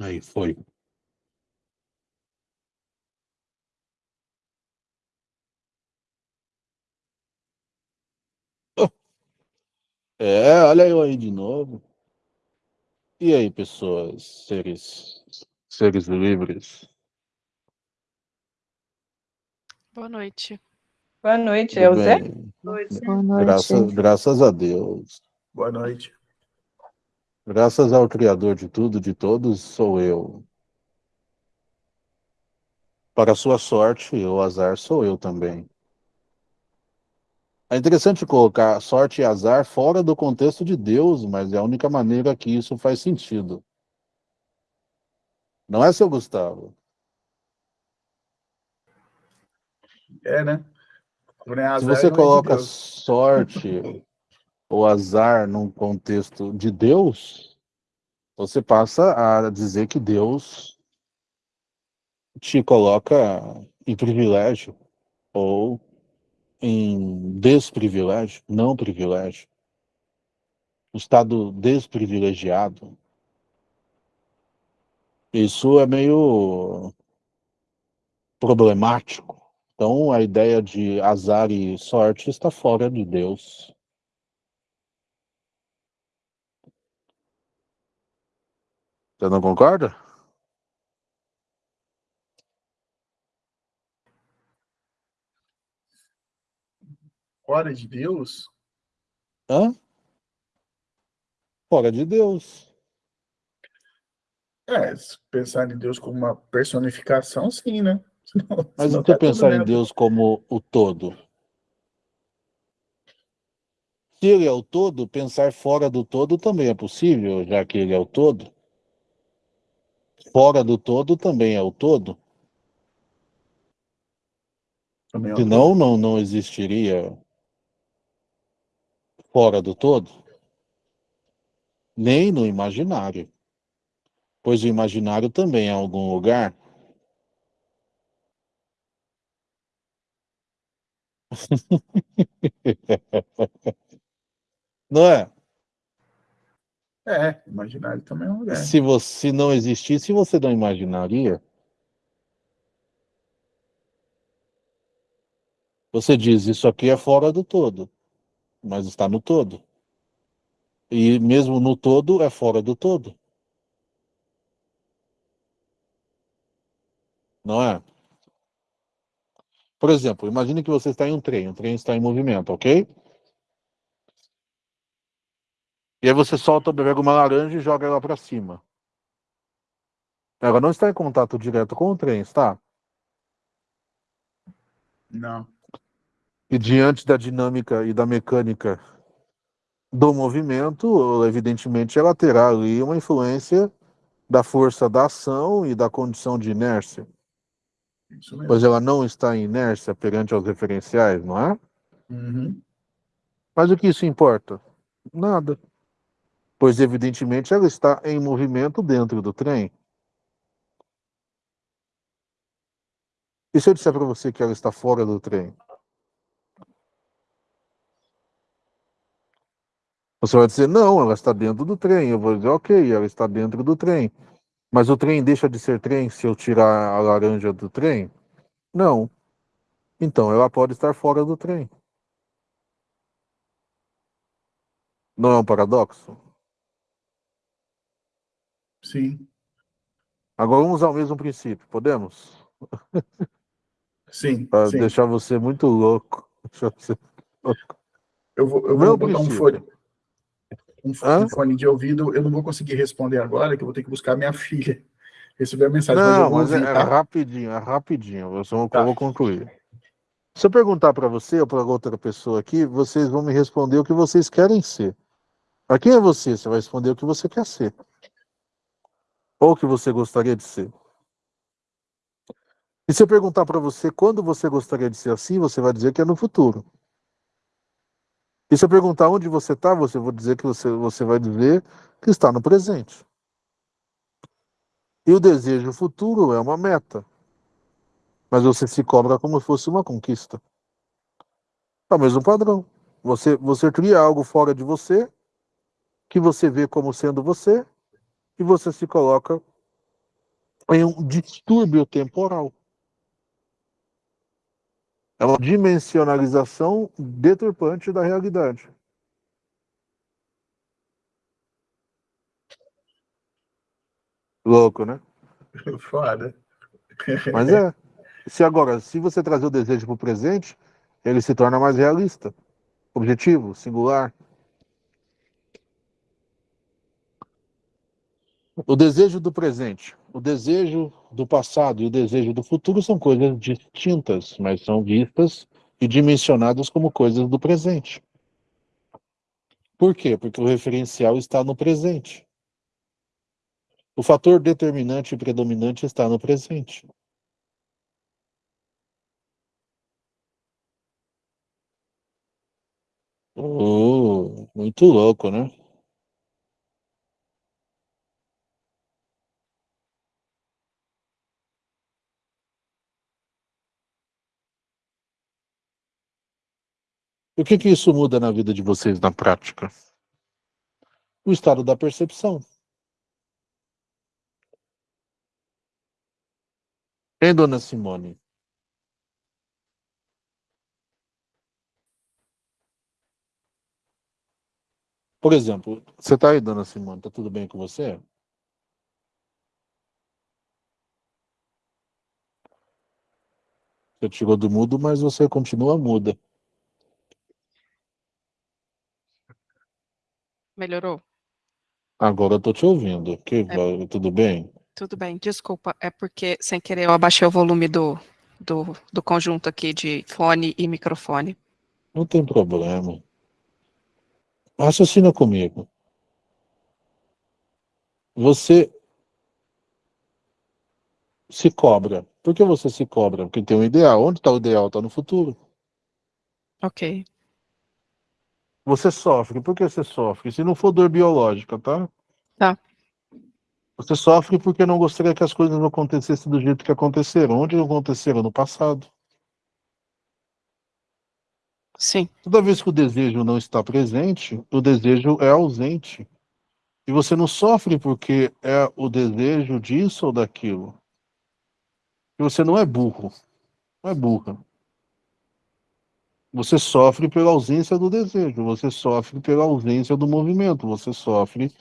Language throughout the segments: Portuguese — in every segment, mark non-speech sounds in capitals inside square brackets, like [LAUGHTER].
Aí foi. É, olha eu aí de novo. E aí, pessoas, seres, seres livres? Boa noite. Boa noite, Tudo é o Zé? Boa noite. Graças, graças a Deus. Boa noite. Graças ao Criador de tudo, de todos, sou eu. Para sua sorte, o azar sou eu também. É interessante colocar sorte e azar fora do contexto de Deus, mas é a única maneira que isso faz sentido. Não é, seu Gustavo? É, né? É Se azar, você não é de coloca Deus. sorte [LAUGHS] ou azar num contexto de Deus, você passa a dizer que Deus te coloca em privilégio ou em desprivilégio, não privilégio. O estado desprivilegiado. Isso é meio problemático. Então, a ideia de azar e sorte está fora de Deus. Você não concorda? Fora de Deus? Hã? Fora de Deus. É, se pensar em Deus como uma personificação, sim, né? [LAUGHS] Senão- Mas você tá pensar em. Deus como o todo? Se ele é o todo, pensar fora do todo também é possível, já que ele é o todo. Fora do todo também é o todo. Também é Senão não, não existiria fora do todo. Nem no imaginário. Pois o imaginário também é algum lugar. [LAUGHS] Não é? É, imaginário também é um lugar. Se você não existisse, você não imaginaria. Você diz, isso aqui é fora do todo, mas está no todo. E mesmo no todo, é fora do todo. Não é? Por exemplo, imagine que você está em um trem, o trem está em movimento, ok? E aí você solta, pega uma laranja e joga ela para cima. Ela não está em contato direto com o trem, está? Não. E diante da dinâmica e da mecânica do movimento, evidentemente ela terá ali uma influência da força da ação e da condição de inércia. Pois ela não está em inércia perante aos referenciais, não é? Uhum. Mas o que isso importa? Nada. Pois evidentemente ela está em movimento dentro do trem. E se eu disser para você que ela está fora do trem? Você vai dizer, não, ela está dentro do trem. Eu vou dizer, ok, ela está dentro do trem. Mas o trem deixa de ser trem se eu tirar a laranja do trem? Não. Então ela pode estar fora do trem. Não é um paradoxo? Sim. Agora vamos usar o mesmo princípio, podemos? Sim. [LAUGHS] Para deixar você muito louco. [LAUGHS] Deixar você- Eu vou, eu vou botar um princípio. fone, um, f- Hã? um fone de ouvido. Eu não vou conseguir responder agora, que eu vou ter que buscar minha [LAUGHS] filha. Receber a mensagem, mas Não, vou mas é, é rapidinho, é rapidinho. Eu, só, Tá. eu vou concluir. Se eu perguntar para você ou para outra pessoa aqui, vocês vão me responder o que vocês querem ser. Para quem é você? Você vai responder o que você quer ser. Ou que você gostaria de ser. E se eu perguntar para você quando você gostaria de ser assim, você vai dizer que é no futuro. E se eu perguntar onde você está, você vai dizer que você, você vai dizer que está no presente. E o desejo futuro é uma meta. Mas você se cobra como se fosse uma conquista. É o mesmo padrão. Você, você cria algo fora de você, que você vê como sendo você, e você se coloca é um distúrbio temporal. É uma dimensionalização deturpante da realidade. Louco, né? [LAUGHS] Foda. Mas é. Se agora, se você trazer o desejo para o presente, ele se torna mais realista, objetivo, singular. O desejo do presente, o desejo do passado e o desejo do futuro são coisas distintas, mas são vistas e dimensionadas como coisas do presente. Por quê? Porque o referencial está no presente. O fator determinante e predominante está no presente. Oh, muito louco, né? E o que, que isso muda na vida de vocês na prática? O estado da percepção. Hein, dona Simone? Por exemplo, você está aí, dona Simone, está tudo bem com você? Você tirou do mudo, mas você continua muda. Melhorou? Agora eu estou te ouvindo. Que, É. Tudo bem? Tudo bem, desculpa, é porque sem querer eu abaixei o volume do, do, do conjunto aqui de fone e microfone. Não tem problema. Raciocina comigo. Você se cobra. Por que você se cobra? Porque tem um ideal. Onde está o ideal? Está no futuro. Ok, Você sofre. Por que você sofre? Se não for dor biológica, tá? Tá. Você sofre porque não gostaria que as coisas não acontecessem do jeito que aconteceram. Onde aconteceram? No passado. sim, Toda vez que o desejo não está presente, o desejo é ausente. E você não sofre porque é o desejo disso ou daquilo. E você não é burro. Não é burra. Você sofre pela ausência do desejo, você sofre pela ausência do movimento, você sofre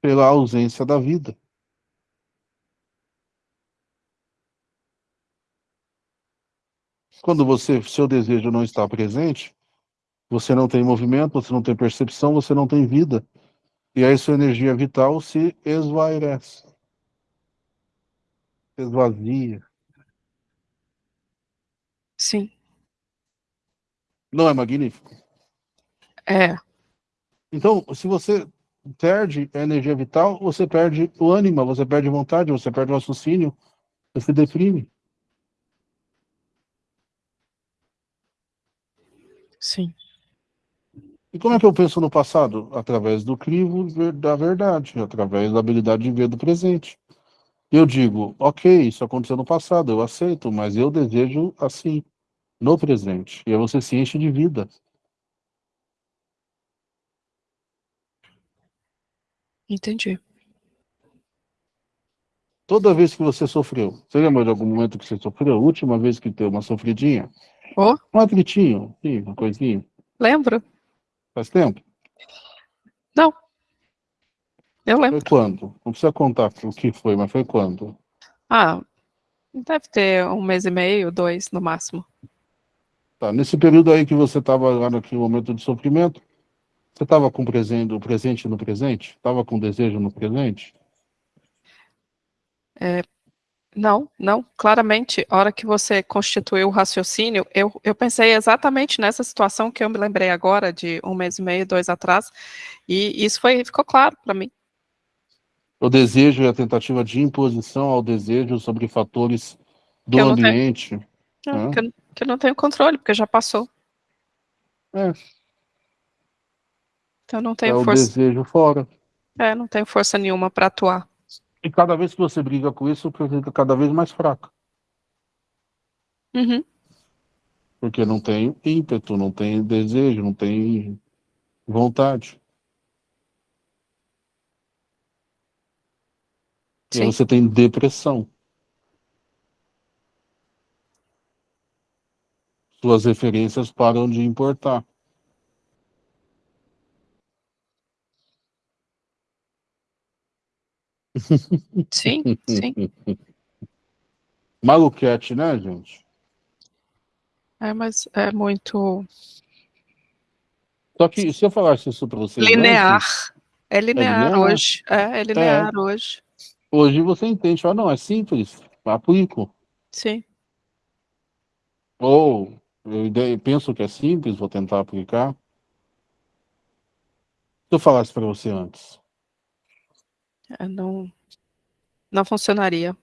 pela ausência da vida. Quando você, seu desejo não está presente, você não tem movimento, você não tem percepção, você não tem vida. E aí sua energia vital se esvairece. Esvazia. sim. Não é magnífico? É, Então, se você perde a energia vital, você perde o ânima, você perde vontade, você perde o raciocínio, você se deprime. sim, E como é que eu penso no passado? Através do crivo da verdade, através da habilidade de ver do presente. Eu digo, ok, isso aconteceu no passado, eu aceito, mas eu desejo assim, no presente. E aí você se enche de vida. entendi. Toda vez que você sofreu, você lembra de algum momento que você sofreu? A última vez que teve uma sofridinha? Oh, Um atritinho, sim, uma coisinha. lembro? Faz tempo? Não. Eu lembro. Foi quando? Não precisa contar o que foi, mas foi quando? Ah, deve ter um mês e meio, dois no máximo. Tá, nesse período aí que você estava lá naquele momento de sofrimento, você estava com o presente, o presente no presente? Estava com desejo no presente? Não, não, claramente, a hora que você constituiu o raciocínio, eu, eu pensei exatamente nessa situação que eu me lembrei agora, de um mês e meio, dois atrás, e isso foi, ficou claro para mim. O desejo é a tentativa de imposição ao desejo sobre fatores do Que eu não. É, Hã? que, eu, que eu não tenho controle, porque já passou. É, Então eu não é tenho o força, desejo fora. é, não tenho força nenhuma para atuar. E cada vez que você briga com isso, você fica cada vez mais fraco. Uhum, Porque não tem ímpeto, não tem desejo, não tem vontade. E aí Sim. você tem depressão. Suas referências param de importar. Sim, sim. [LAUGHS] Maluquete, né, gente? É, mas é muito Só que se eu falasse isso para vocês linear. antes, É linear, linear. hoje. É, é linear hoje. hoje você entende, fala, não, é simples, aplico. Sim. Ou eu penso que é simples, vou tentar aplicar. Se eu falasse para você antes, É, não, não funcionaria.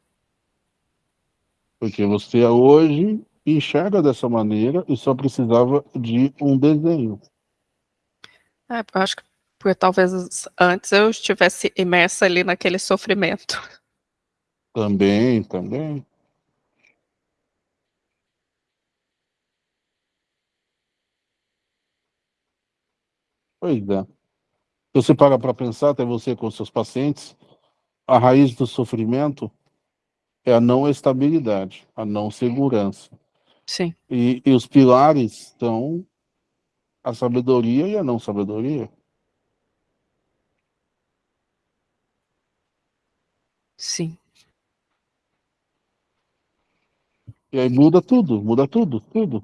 porque você hoje enxerga dessa maneira e só precisava de um desenho. É, eu acho que porque talvez antes eu estivesse imersa ali naquele sofrimento. Também, também. Pois é. Se você para para pensar, até você com seus pacientes, a raiz do sofrimento é a não estabilidade, a não segurança. Sim, E, e os pilares são a sabedoria e a não sabedoria. sim. E aí muda tudo, muda tudo, tudo.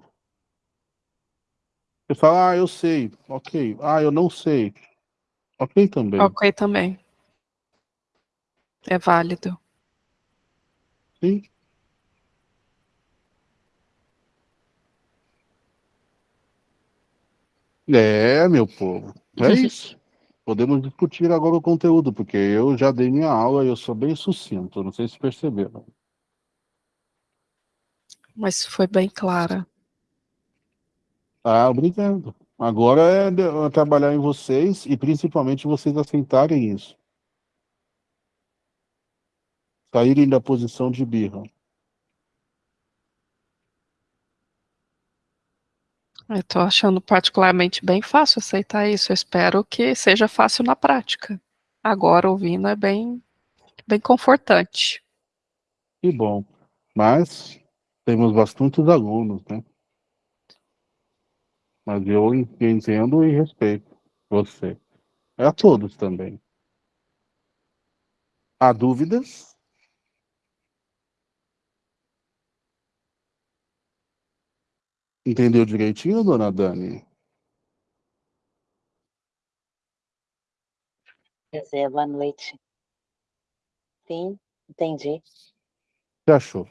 Você fala, ah, eu sei, ok. Ah, eu não sei, ok também. Ok também. É válido. Sim. É, meu povo, é isso. Podemos discutir agora o conteúdo, porque eu já dei minha aula e eu sou bem sucinto, não sei se perceberam. Mas foi bem clara. Ah, obrigado. Agora é é trabalhar em vocês e principalmente vocês aceitarem isso. Saírem da posição de birra. Eu tô achando particularmente bem fácil aceitar isso. Eu espero que seja fácil na prática. Agora ouvindo é bem, bem confortante. Que bom. Mas temos bastantes alunos, né? Mas eu entendo e respeito você. É a todos também. Há dúvidas? Entendeu direitinho, dona Dani? Pois é, boa noite. Sim, entendi. O que achou?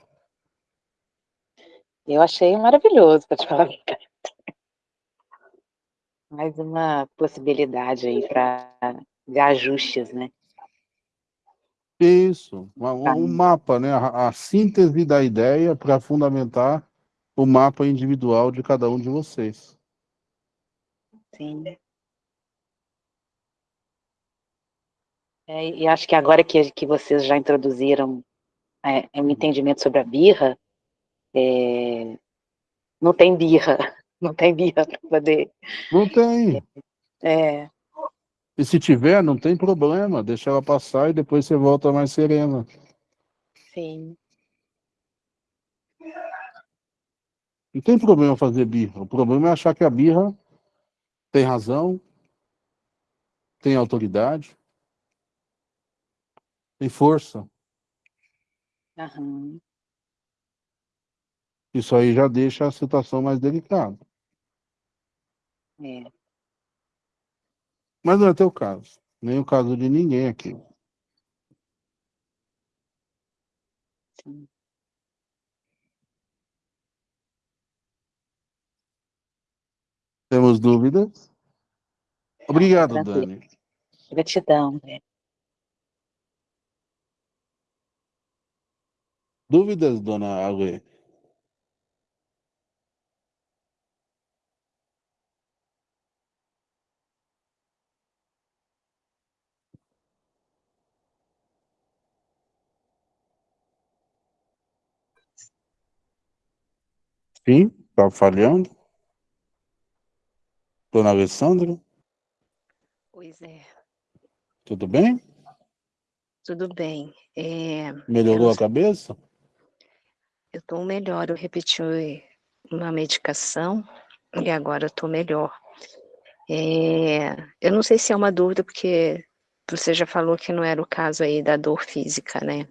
Eu achei maravilhoso, para te falar a verdade. Mais uma possibilidade aí para ajustes, né? Isso, um, Tá. um mapa, né? A, a síntese da ideia para fundamentar o mapa individual de cada um de vocês. Sim. É, e acho que agora que, que vocês já introduziram é, um entendimento sobre a birra, é, não tem birra, não tem birra [LAUGHS] para poder. Não tem. É, E se tiver, não tem problema, deixa ela passar e depois você volta mais serena. sim, Não tem problema fazer birra. O problema é achar que a birra tem razão, tem autoridade, tem força. aham, Isso aí já deixa a situação mais delicada. É, Mas não é teu caso, nem o caso de ninguém aqui. sim. Temos dúvidas? Obrigado, tranquilo. Dani. Gratidão, né? Dúvidas, dona Ale? Sim, tá falhando? Dona Alessandra, Pois é. tudo bem? Tudo bem. É, Melhorou eu, a cabeça? eu estou melhor. Eu repeti uma medicação e agora estou melhor. É, eu não sei se é uma dúvida, porque você já falou que não era o caso aí da dor física, né?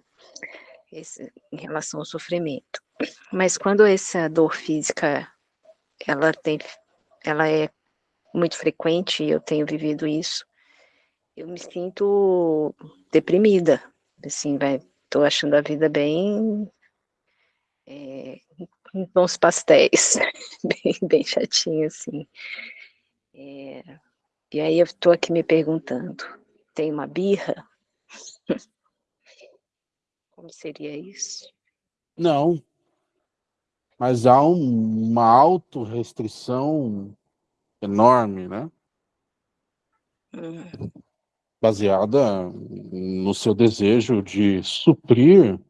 Esse, em relação ao sofrimento. Mas quando essa dor física, ela tem, ela é muito frequente, eu tenho vivido isso, eu me sinto deprimida, assim, vai, tô achando a vida bem, é, bons pastéis, [LAUGHS] bem, bem chatinho, assim. É, e aí eu tô aqui me perguntando, tem uma birra? Como seria isso? Não. Mas há um, uma autorrestrição enorme, né? Hum. Baseada no seu desejo de suprir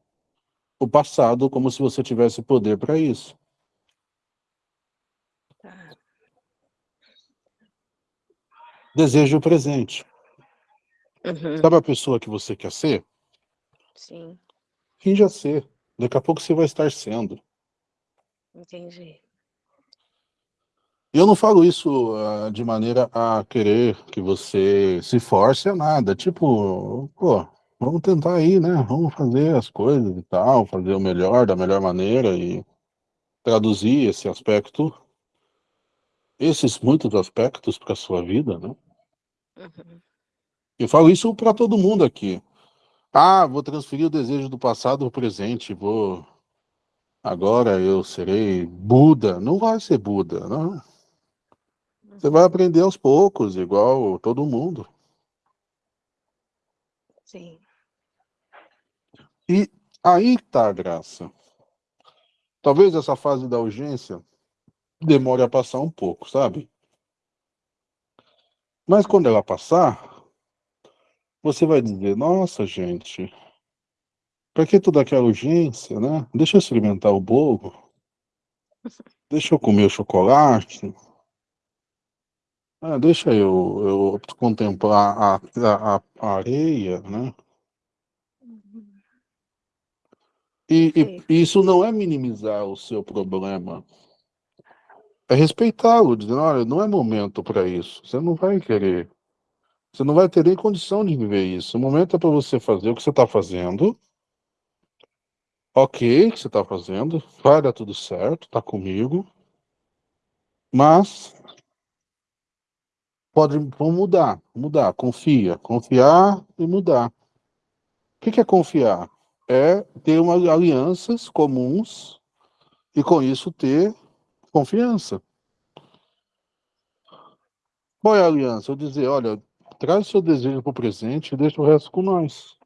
o passado como se você tivesse poder para isso. Tá. Desejo presente. Uhum. Sabe a pessoa que você quer ser? Sim, Finja ser. Daqui a pouco você vai estar sendo. entendi. E eu não falo isso ah, de maneira a querer que você se force a nada. Tipo, pô, vamos tentar aí, né? Vamos fazer as coisas e tal, fazer o melhor, da melhor maneira e traduzir esse aspecto, esses muitos aspectos para sua vida, né? Uhum. Eu falo isso para todo mundo aqui. Ah, vou transferir o desejo do passado para o presente, vou... Agora eu serei Buda. Não vai ser Buda, não. Você vai aprender aos poucos, igual todo mundo. Sim, E aí tá a graça. Talvez essa fase da urgência demore a passar um pouco, sabe? Mas quando ela passar, você vai dizer, nossa, gente, pra que toda aquela urgência, né? Deixa eu experimentar o bolo. Deixa eu comer o chocolate. Ah, deixa eu, eu contemplar a, a, a- areia, né? E, e isso não é minimizar o seu problema. É respeitá-lo, dizendo, olha, não é momento para isso. Você não vai querer. Você não vai ter nem condição de viver isso. O momento é para você fazer o que você está fazendo. Ok, o que você está fazendo. Vai dar tudo certo, tá comigo. Mas pode mudar, mudar. Confia, confiar e mudar. O que que é confiar? É ter umas alianças comuns e com isso ter confiança. Qual é a aliança? Eu dizer, olha, traz seu desejo para o presente e deixa o resto com nós.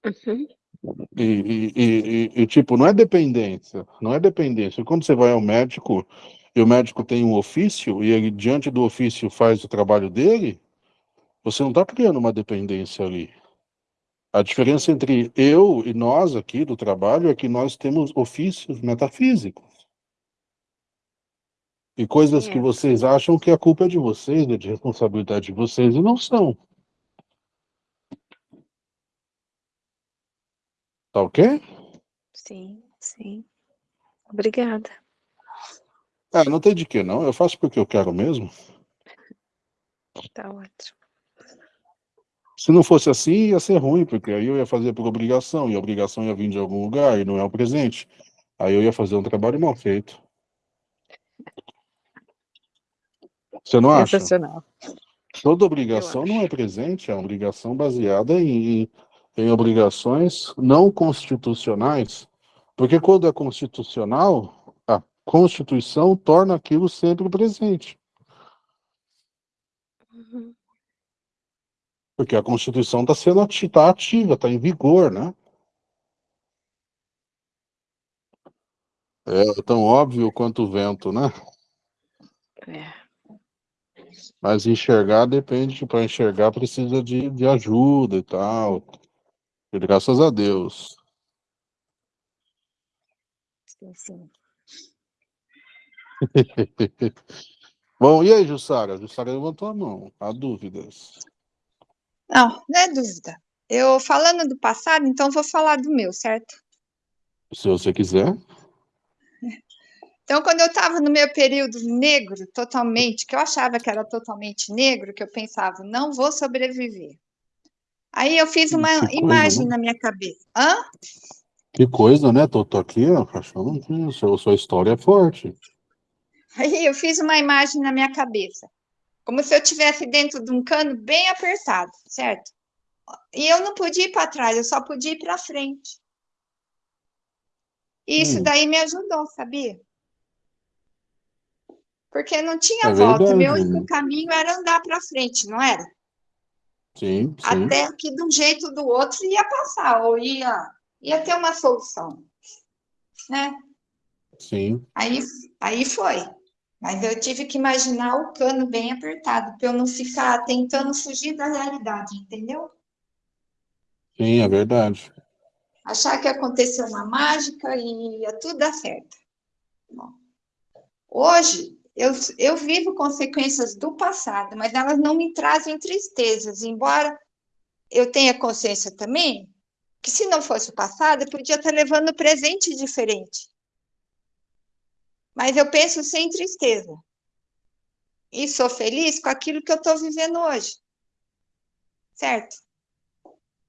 perfeito. Uhum. E, e, e, e, e, tipo, não é dependência, não é dependência. Quando você vai ao médico e o médico tem um ofício e ele, diante do ofício, faz o trabalho dele, você não está criando uma dependência ali. A diferença entre eu e nós aqui do trabalho é que nós temos ofícios metafísicos. E coisas que É. vocês acham que a culpa é de vocês, é de responsabilidade de vocês, e não são. Tá ok? Sim, sim. Obrigada. Ah, não tem de que não. Eu faço porque eu quero mesmo. Tá ótimo. Se não fosse assim, ia ser ruim, porque aí eu ia fazer por obrigação, e a obrigação ia vir de algum lugar, e não é o presente. Aí eu ia fazer um trabalho mal feito. Você não acha? Toda obrigação não é presente, é uma obrigação baseada em, em obrigações não constitucionais, porque quando é constitucional, a Constituição torna aquilo sempre presente, Uhum. porque a Constituição está sendo tá ativa, está em vigor, né? É tão óbvio quanto o vento, né? É. Mas enxergar depende, para enxergar precisa de, de ajuda e tal. E graças a Deus. Sim. [LAUGHS] Bom, e aí, Jussara? Jussara levantou a mão. Há dúvidas. Não, não é dúvida. Eu falando do passado, então vou falar do meu, certo? Se você quiser. Então, quando eu estava no meu período negro, totalmente, que eu achava que era totalmente negro, que eu pensava, não vou sobreviver. Aí eu fiz uma Que coisa, imagem né? na minha cabeça. Hã? Que coisa, né? Tô, tô aqui, achando que sua, sua história é forte. Aí eu fiz uma imagem na minha cabeça, como se eu estivesse dentro de um cano bem apertado, certo? E eu não podia ir para trás, eu só podia ir para frente. E isso Hum. daí me ajudou, sabia? Porque não tinha É volta, verdade. meu único caminho era andar para frente, não era? Sim, sim. Até que de um jeito ou do outro ia passar, ou ia, ia ter uma solução, né? Sim. Aí, aí foi. Mas eu tive que imaginar o cano bem apertado, para eu não ficar tentando fugir da realidade, entendeu? Sim, é verdade. Achar que aconteceu uma mágica e ia tudo dar certo. Bom, hoje, eu, eu vivo consequências do passado, mas elas não me trazem tristezas, embora eu tenha consciência também que se não fosse o passado, eu podia estar levando o presente diferente. Mas eu penso sem tristeza. E sou feliz com aquilo que eu estou vivendo hoje. Certo?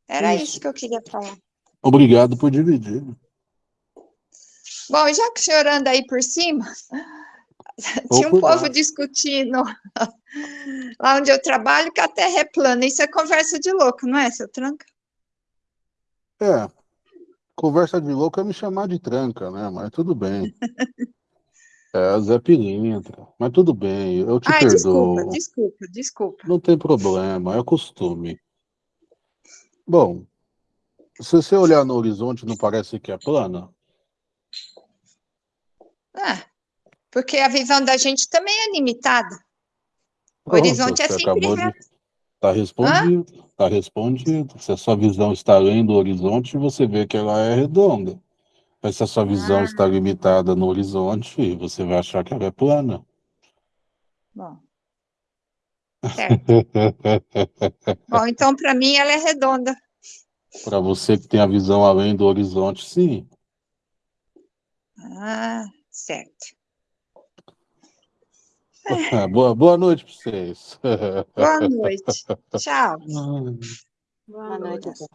Era Isso. isso que eu queria falar. Obrigado por dividir. Bom, já que o senhor anda aí por cima, [LAUGHS] [LAUGHS] tinha um povo discutindo [LAUGHS] lá onde eu trabalho que a terra é plana. Isso é conversa de louco, não é, seu tranca? É, conversa de louco é me chamar de tranca, né? Mas tudo bem. [LAUGHS] É, Zé Pilintra. Mas tudo bem, eu te Ai, desculpa, perdoo. desculpa, desculpa. Não tem problema, é costume. Bom, se você olhar no horizonte, não parece que é plana? Ah, porque a visão da gente também é limitada. O Pronto, horizonte é sempre acabou de. Tá respondido, tá respondido. Se a sua visão está além do horizonte, você vê que ela é redonda. Mas se a sua visão Ah. está limitada no horizonte, você vai achar que ela é plana. Bom. Certo. [LAUGHS] Bom, então para mim ela é redonda. Para você que tem a visão além do horizonte, sim. Ah, certo. Boa, boa noite para vocês. Boa noite. Tchau. Boa noite. Zé.